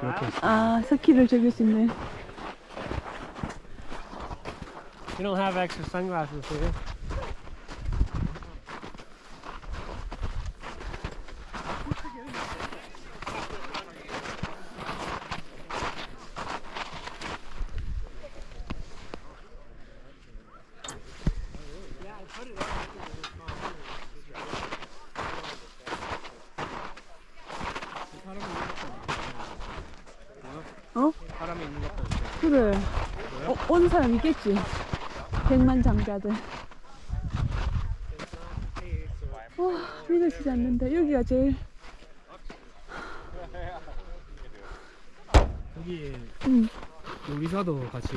그렇게 했어. 아 스키를 즐길 수 있네. You don't have extra sunglasses here. 어? 사람이 있는 것도 없고. 그래. 어, 오는 사람 있겠지. 백만 장자들. 와 믿어지지 않는다. 여기가 제일. 여기 음, 요리사도 같이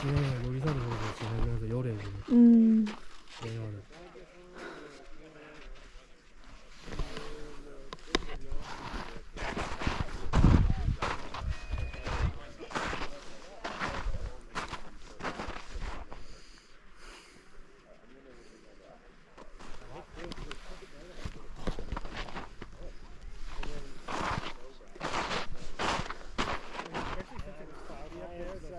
진행해 요리사도 그러고 진행하면서 요래 음. 진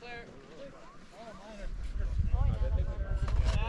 Claire. Oh,